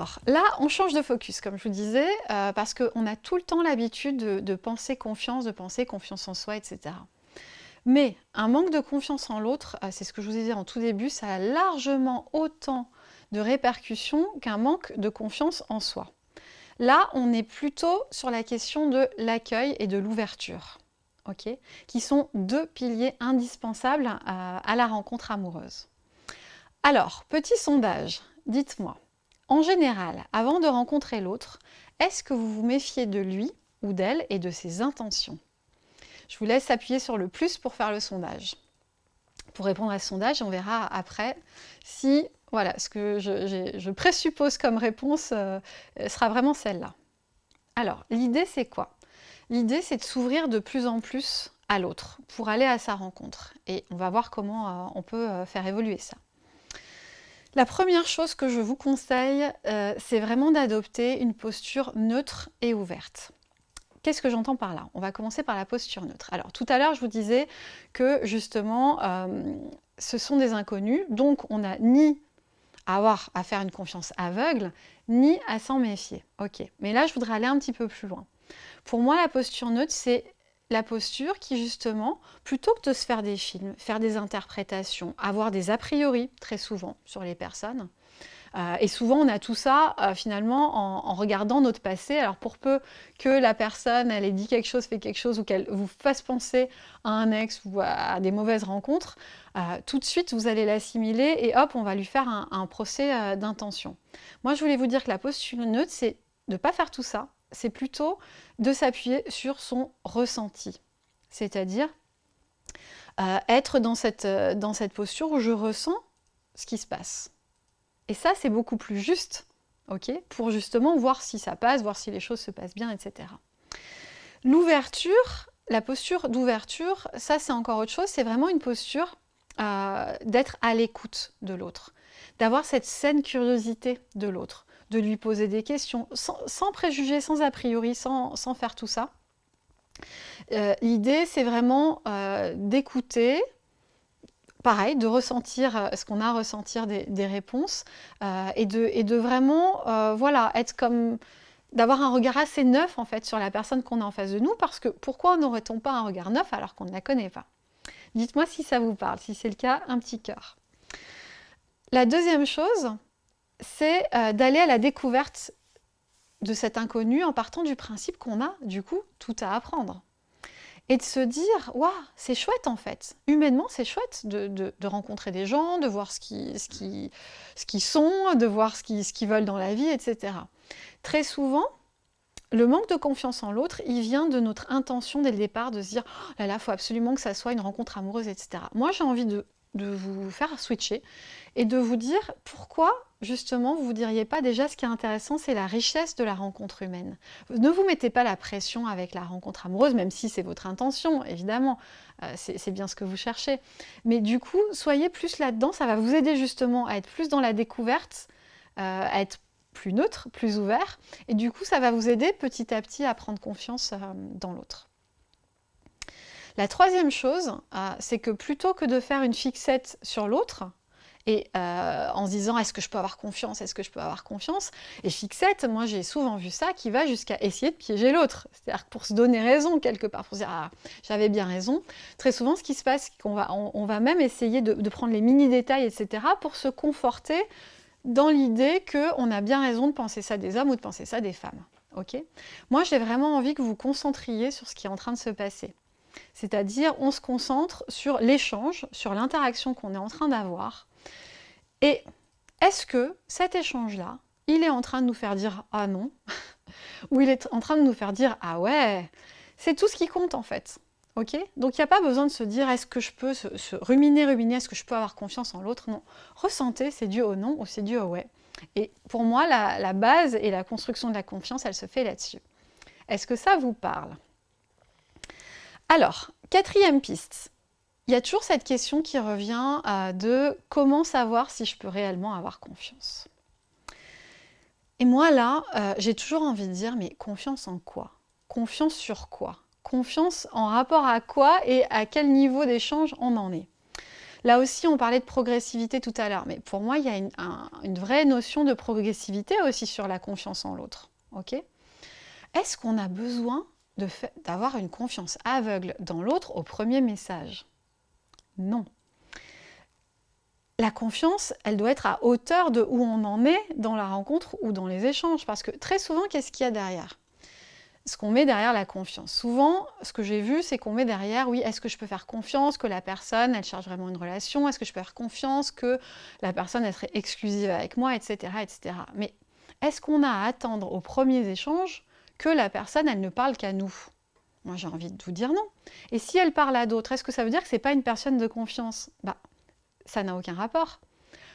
Alors, là, on change de focus, comme je vous disais, euh, parce qu'on a tout le temps l'habitude de, penser confiance, de penser confiance en soi, etc. Mais un manque de confiance en l'autre, euh, c'est ce que je vous ai dit en tout début, ça a largement autant de répercussions qu'un manque de confiance en soi. Là, on est plutôt sur la question de l'accueil et de l'ouverture, qui sont deux piliers indispensables à la rencontre amoureuse. Alors, petit sondage, dites-moi, en général, avant de rencontrer l'autre, est-ce que vous vous méfiez de lui ou d'elle et de ses intentions? Je vous laisse appuyer sur le plus pour faire le sondage. Pour répondre à ce sondage, on verra après si voilà, ce que je, présuppose comme réponse euh, sera vraiment celle-là. Alors, l'idée c'est quoi? L'idée c'est de s'ouvrir de plus en plus à l'autre pour aller à sa rencontre. Et on va voir comment euh, on peut euh, faire évoluer ça. La première chose que je vous conseille, euh, c'est vraiment d'adopter une posture neutre et ouverte. Qu'est-ce que j'entends par là? On va commencer par la posture neutre. Alors, tout à l'heure, je vous disais que, justement, euh, ce sont des inconnus, donc on n'a ni à avoir à faire une confiance aveugle, ni à s'en méfier. Ok, mais là, je voudrais aller un petit peu plus loin. Pour moi, la posture neutre, c'est la posture qui justement, plutôt que de se faire des films, faire des interprétations, avoir des a priori très souvent sur les personnes, euh, et souvent on a tout ça euh, finalement en, regardant notre passé, alors pour peu que la personne elle ait dit quelque chose, fait quelque chose ou qu'elle vous fasse penser à un ex ou à, des mauvaises rencontres, euh, tout de suite vous allez l'assimiler et hop on va lui faire un, un procès d'intention. Moi je voulais vous dire que la posture neutre c'est de ne pas faire tout ça, c'est plutôt de s'appuyer sur son ressenti. C'est-à-dire euh, être dans cette, euh, dans cette posture où je ressens ce qui se passe. Et ça, c'est beaucoup plus juste, ok, pour justement voir si ça passe, voir si les choses se passent bien, etc. L'ouverture, la posture d'ouverture, ça c'est encore autre chose, c'est vraiment une posture euh, d'être à l'écoute de l'autre, d'avoir cette saine curiosité de l'autre, de lui poser des questions, sans, préjugés, sans a priori, sans, faire tout ça. Euh, l'idée, c'est vraiment euh, d'écouter, pareil, de ressentir euh, ce qu'on a à ressentir des, réponses et, de, vraiment voilà, être comme d'avoir un regard assez neuf en fait sur la personne qu'on a en face de nous parce que pourquoi n'aurait-on pas un regard neuf alors qu'on ne la connaît pas? Dites-moi si ça vous parle, si c'est le cas, un petit cœur. La deuxième chose, c'est euh, d'aller à la découverte de cet inconnu en partant du principe qu'on a, du coup, tout à apprendre. Et de se dire, waouh, c'est chouette en fait. Humainement, c'est chouette de, rencontrer des gens, de voir ce qu'ils ce sont, de voir ce qu'ils veulent dans la vie, etc. Très souvent, le manque de confiance en l'autre, il vient de notre intention dès le départ de se dire oh là là, faut absolument que ça soit une rencontre amoureuse, etc. Moi, j'ai envie de de vous faire switcher et de vous dire pourquoi justement vous ne diriez pas déjà ce qui est intéressant c'est la richesse de la rencontre humaine. Ne vous mettez pas la pression avec la rencontre amoureuse même si c'est votre intention évidemment, euh, c'est bien ce que vous cherchez. Mais du coup soyez plus là-dedans, ça va vous aider justement à être plus dans la découverte, euh, à être plus neutre, plus ouvert et du coup ça va vous aider petit à petit à prendre confiance euh, dans l'autre. La troisième chose, c'est que plutôt que de faire une fixette sur l'autre, et euh, en se disant est-ce que je peux avoir confiance, est-ce que je peux avoir confiance? Et fixette, moi j'ai souvent vu ça qui va jusqu'à essayer de piéger l'autre. C'est-à-dire pour se donner raison quelque part, pour se dire ah j'avais bien raison. Très souvent ce qui se passe, c'est qu'on va, on, va même essayer de, prendre les mini-détails, etc. pour se conforter dans l'idée qu'on a bien raison de penser ça des hommes ou de penser ça des femmes. ok? Moi j'ai vraiment envie que vous vous concentriez sur ce qui est en train de se passer. C'est-à-dire, on se concentre sur l'échange, sur l'interaction qu'on est en train d'avoir. Et est-ce que cet échange-là, il est en train de nous faire dire « ah non » ou il est en train de nous faire dire « ah ouais » C'est tout ce qui compte en fait. ok? Donc il n'y a pas besoin de se dire « est-ce que je peux se, ruminer, ruminer, est-ce que je peux avoir confiance en l'autre » Non. Ressentez, c'est dû au non ou c'est dû au ouais. Et pour moi, la base et la construction de la confiance, elle se fait là-dessus. Est-ce que ça vous parle? Alors, quatrième piste. Il y a toujours cette question qui revient euh, de comment savoir si je peux réellement avoir confiance. Et moi là, euh, j'ai toujours envie de dire, mais confiance en quoi? Confiance sur quoi? Confiance en rapport à quoi et à quel niveau d'échange on en est? Là aussi, on parlait de progressivité tout à l'heure, mais pour moi, il y a une, vraie notion de progressivité aussi sur la confiance en l'autre. Est-ce qu'on a besoin d'avoir une confiance aveugle dans l'autre au premier message? Non. La confiance, elle doit être à hauteur de où on en est dans la rencontre ou dans les échanges, parce que très souvent, qu'est-ce qu'il y a derrière? Ce qu'on met derrière la confiance. Souvent, ce que j'ai vu, c'est qu'on met derrière, oui, est-ce que je peux faire confiance que la personne, elle cherche vraiment une relation? Est-ce que je peux faire confiance que la personne, elle serait exclusive avec moi, etc. etc. Mais est-ce qu'on a à attendre aux premiers échanges que la personne, elle ne parle qu'à nous? Moi, j'ai envie de vous dire non. Et si elle parle à d'autres, est-ce que ça veut dire que ce n'est pas une personne de confiance? Bah, ça n'a aucun rapport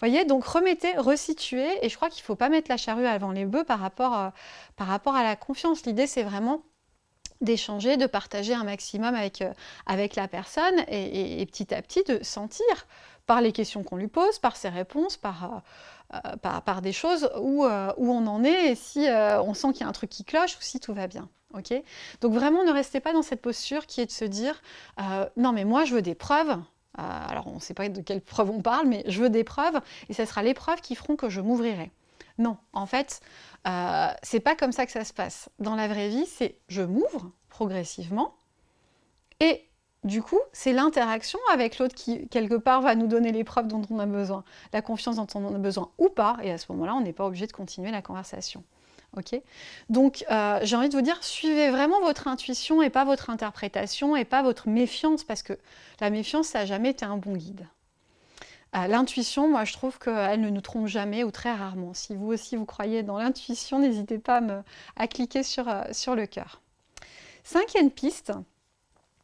voyez, donc remettez, resituez, et je crois qu'il ne faut pas mettre la charrue avant les bœufs par rapport, euh, par rapport à la confiance. L'idée, c'est vraiment d'échanger, de partager un maximum avec, euh, avec la personne, et, petit à petit de sentir, par les questions qu'on lui pose, par ses réponses, par... Euh, par, des choses où, où, on en est et si on sent qu'il y a un truc qui cloche ou si tout va bien. Donc vraiment, ne restez pas dans cette posture qui est de se dire non mais moi je veux des preuves, euh, alors on ne sait pas de quelle preuve on parle, mais je veux des preuves, et ce sera les preuves qui feront que je m'ouvrirai. Non, en fait, euh, c'est pas comme ça que ça se passe. Dans la vraie vie, c'est je m'ouvre progressivement, et du coup, c'est l'interaction avec l'autre qui, quelque part, va nous donner les preuves dont on a besoin, la confiance dont on a besoin ou pas, et à ce moment-là, on n'est pas obligé de continuer la conversation. Donc, euh, j'ai envie de vous dire, suivez vraiment votre intuition et pas votre interprétation et pas votre méfiance, parce que la méfiance, ça n'a jamais été un bon guide. Euh, l'intuition, moi, je trouve qu'elle ne nous trompe jamais ou très rarement. Si vous aussi, vous croyez dans l'intuition, n'hésitez pas à cliquer sur, euh, sur le cœur. Cinquième piste,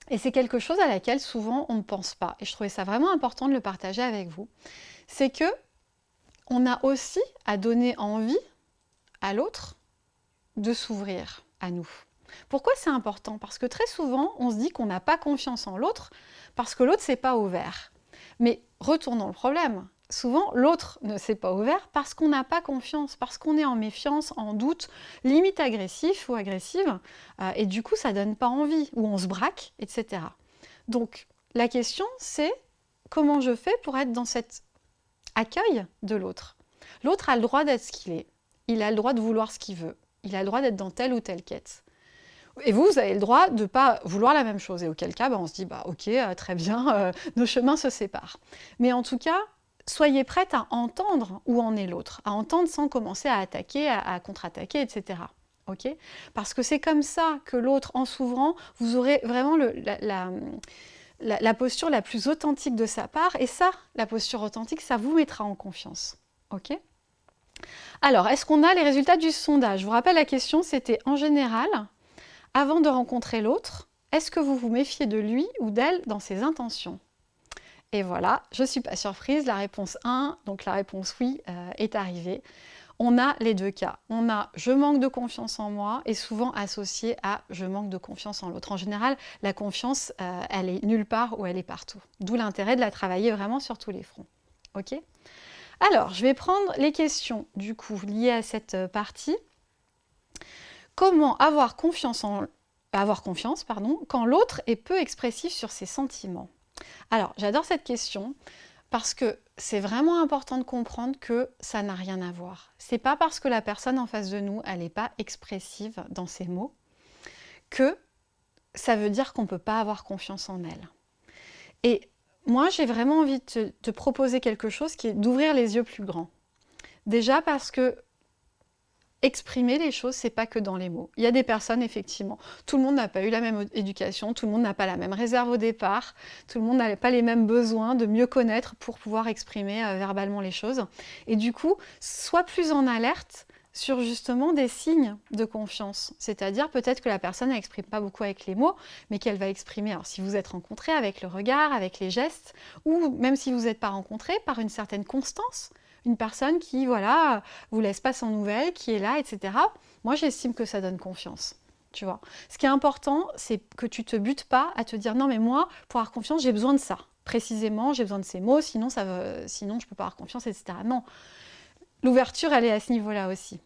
et c'est quelque chose à laquelle souvent on ne pense pas, et je trouvais ça vraiment important de le partager avec vous, c'est que on a aussi à donner envie à l'autre de s'ouvrir à nous. Pourquoi c'est important? Parce que très souvent, on se dit qu'on n'a pas confiance en l'autre parce que l'autre ne s'est pas ouvert. Mais retournons le problème. Souvent, l'autre ne s'est pas ouvert parce qu'on n'a pas confiance, parce qu'on est en méfiance, en doute, limite agressif ou agressive, euh, et du coup, ça ne donne pas envie, ou on se braque, etc. Donc, la question, c'est comment je fais pour être dans cet accueil de l'autre? L'autre a le droit d'être ce qu'il est, il a le droit de vouloir ce qu'il veut, il a le droit d'être dans telle ou telle quête. Et vous, vous avez le droit de ne pas vouloir la même chose. Et auquel cas, bah, on se dit, bah, ok, euh, très bien, euh, nos chemins se séparent. Mais en tout cas, soyez prête à entendre où en est l'autre, à entendre sans commencer à attaquer, à, contre-attaquer, etc. ok? Parce que c'est comme ça que l'autre, en s'ouvrant, vous aurez vraiment la, la, posture la plus authentique de sa part. Et ça, la posture authentique, ça vous mettra en confiance. ok? Alors, est-ce qu'on a les résultats du sondage? Je vous rappelle la question, c'était en général, avant de rencontrer l'autre, est-ce que vous vous méfiez de lui ou d'elle dans ses intentions? Et voilà, je ne suis pas surprise, la réponse 1, donc la réponse oui, euh, est arrivée. On a les deux cas. On a « je manque de confiance en moi » et souvent associé à « je manque de confiance en l'autre ». En général, la confiance, euh, elle est nulle part ou elle est partout. D'où l'intérêt de la travailler vraiment sur tous les fronts. Ok? Alors, je vais prendre les questions du coup liées à cette euh, partie. Comment avoir confiance, quand l'autre est peu expressif sur ses sentiments? Alors, j'adore cette question parce que c'est vraiment important de comprendre que ça n'a rien à voir. C'est pas parce que la personne en face de nous, elle n'est pas expressive dans ses mots, que ça veut dire qu'on ne peut pas avoir confiance en elle. Moi, j'ai vraiment envie de te proposer quelque chose qui est d'ouvrir les yeux plus grands. Déjà parce que exprimer les choses, c'est pas que dans les mots. Il y a des personnes, effectivement, tout le monde n'a pas eu la même éducation, tout le monde n'a pas la même réserve au départ, tout le monde n'a pas les mêmes besoins de mieux connaître pour pouvoir exprimer euh, verbalement les choses. Et du coup, sois plus en alerte sur justement des signes de confiance. C'est-à-dire peut-être que la personne n'exprime pas beaucoup avec les mots, mais qu'elle va exprimer, alors si vous êtes rencontré avec le regard, avec les gestes, ou même si vous n'êtes pas rencontré, par une certaine constance, une personne qui, voilà, vous laisse pas sans nouvelles, qui est là, etc. Moi, j'estime que ça donne confiance. Tu vois. Ce qui est important, c'est que tu te butes pas à te dire non mais moi, pour avoir confiance, j'ai besoin de ça. Précisément, j'ai besoin de ces mots, sinon, ça veut, sinon je peux pas avoir confiance, etc. Non. L'ouverture, elle est à ce niveau-là aussi.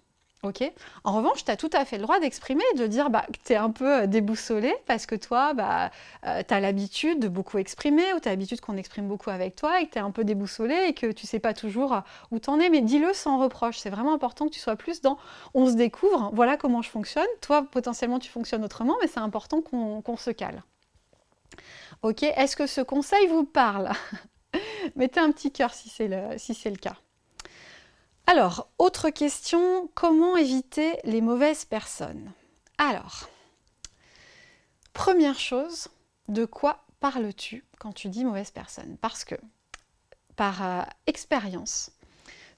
Ok. En revanche, tu as tout à fait le droit d'exprimer, de dire bah, que tu es un peu euh, déboussolé parce que toi, bah, euh, tu as l'habitude de beaucoup exprimer ou tu as l'habitude qu'on exprime beaucoup avec toi et que tu es un peu déboussolé et que tu sais pas toujours euh, où tu en es. Mais dis-le sans reproche. C'est vraiment important que tu sois plus dans on se découvre, voilà comment je fonctionne. Toi, potentiellement, tu fonctionnes autrement, mais c'est important qu'on se cale. Ok. Est-ce que ce conseil vous parle? Mettez un petit cœur si c'est le cas. Alors, autre question, comment éviter les mauvaises personnes? Alors, première chose, de quoi parles-tu quand tu dis mauvaise personne? Parce que, par euh, expérience,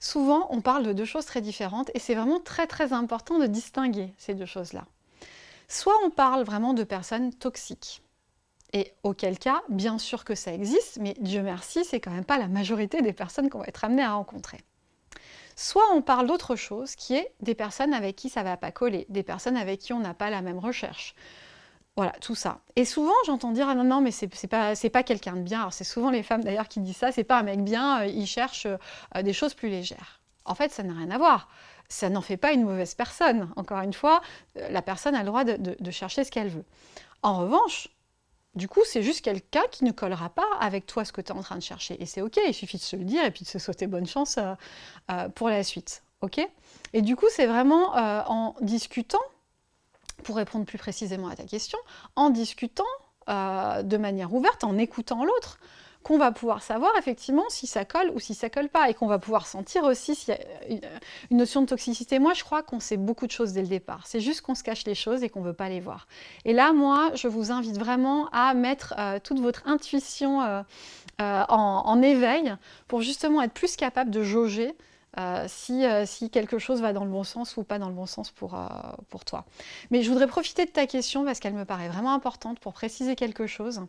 souvent on parle de deux choses très différentes et c'est vraiment très très important de distinguer ces deux choses-là. Soit on parle vraiment de personnes toxiques, et auquel cas, bien sûr que ça existe, mais Dieu merci, c'est quand même pas la majorité des personnes qu'on va être amené à rencontrer. Soit on parle d'autre chose, qui est des personnes avec qui ça ne va pas coller, des personnes avec qui on n'a pas la même recherche. Voilà, tout ça. Et souvent, j'entends dire, ah non, non, mais c'est pas, pas quelqu'un de bien. C'est souvent les femmes d'ailleurs qui disent ça, c'est pas un mec bien, euh, il cherche euh, des choses plus légères. En fait, ça n'a rien à voir. Ça n'en fait pas une mauvaise personne. Encore une fois, euh, la personne a le droit de chercher ce qu'elle veut. En revanche, du coup, c'est juste quelqu'un qui ne collera pas avec toi ce que tu es en train de chercher. Et c'est OK, il suffit de se le dire et puis de se sauter bonne chance euh, euh, pour la suite. OK? Et du coup, c'est vraiment euh, en discutant, pour répondre plus précisément à ta question, en discutant de manière ouverte, en écoutant l'autre, qu'on va pouvoir savoir effectivement si ça colle ou si ça colle pas, et qu'on va pouvoir sentir aussi s'il y a une, notion de toxicité. Moi, je crois qu'on sait beaucoup de choses dès le départ. C'est juste qu'on se cache les choses et qu'on ne veut pas les voir. Et là, moi, je vous invite vraiment à mettre euh, toute votre intuition euh, euh, en, éveil pour justement être plus capable de jauger si, si, quelque chose va dans le bon sens ou pas dans le bon sens pour, pour toi. Mais je voudrais profiter de ta question parce qu'elle me paraît vraiment importante pour préciser quelque chose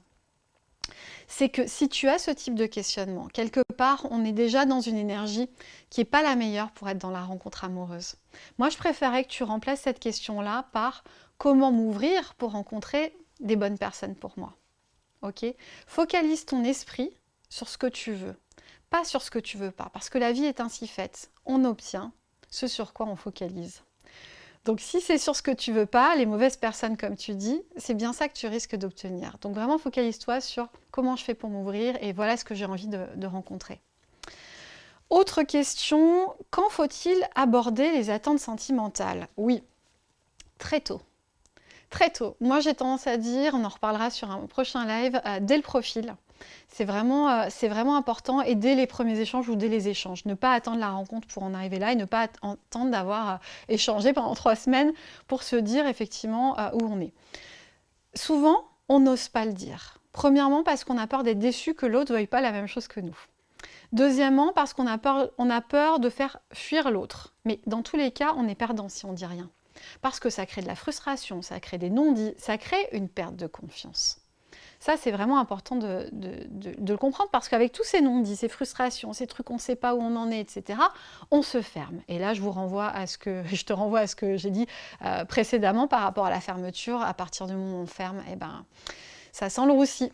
c'est que si tu as ce type de questionnement, quelque part, on est déjà dans une énergie qui n'est pas la meilleure pour être dans la rencontre amoureuse. Moi, je préférais que tu remplaces cette question-là par comment m'ouvrir pour rencontrer des bonnes personnes pour moi. Ok? Focalise ton esprit sur ce que tu veux, pas sur ce que tu veux pas, parce que la vie est ainsi faite. On obtient ce sur quoi on focalise. Donc si c'est sur ce que tu veux pas, les mauvaises personnes comme tu dis, c'est bien ça que tu risques d'obtenir. Donc vraiment focalise-toi sur comment je fais pour m'ouvrir et voilà ce que j'ai envie de, rencontrer. Autre question, quand faut-il aborder les attentes sentimentales? Oui, très tôt. Très tôt. Moi j'ai tendance à dire, on en reparlera sur un prochain live, euh, dès le profil. C'est vraiment, euh, important et dès les premiers échanges ou dès les échanges. Ne pas attendre la rencontre pour en arriver là et ne pas attendre d'avoir euh, échangé pendant trois semaines pour se dire effectivement euh, où on est. Souvent, on n'ose pas le dire. Premièrement, parce qu'on a peur d'être déçu que l'autre ne veuille pas la même chose que nous. Deuxièmement, parce qu'on a peur, on a peur de faire fuir l'autre. Mais dans tous les cas, on est perdant si on dit rien. Parce que ça crée de la frustration, ça crée des non-dits, ça crée une perte de confiance. Ça, c'est vraiment important de, le comprendre parce qu'avec tous ces non-dits, ces frustrations, ces trucs, on ne sait pas où on en est, etc., on se ferme. Et là, je vous renvoie à ce que, je te renvoie à ce que j'ai dit euh, précédemment par rapport à la fermeture. À partir du moment où on ferme, eh ben, ça sent le roussi.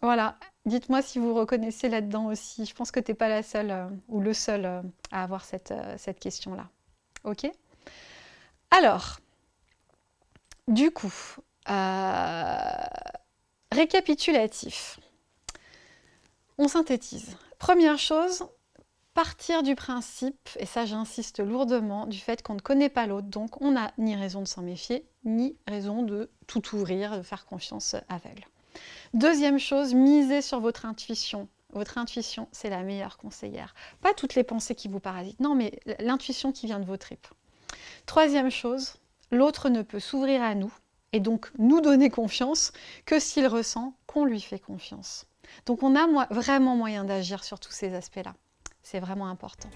Voilà. Dites-moi si vous reconnaissez là-dedans aussi. Je pense que tu n'es pas la seule euh, ou le seul euh, à avoir cette, cette question-là. Ok? Alors, du coup, Récapitulatif. On synthétise. Première chose, partir du principe, et ça j'insiste lourdement, du fait qu'on ne connaît pas l'autre, donc on n'a ni raison de s'en méfier, ni raison de tout ouvrir, de faire confiance aveugle. Deuxième chose, misez sur votre intuition. Votre intuition, c'est la meilleure conseillère. Pas toutes les pensées qui vous parasitent, non, mais l'intuition qui vient de vos tripes. Troisième chose, l'autre ne peut s'ouvrir à nous et donc nous donner confiance que s'il ressent qu'on lui fait confiance. Donc on a vraiment moyen d'agir sur tous ces aspects-là. C'est vraiment important.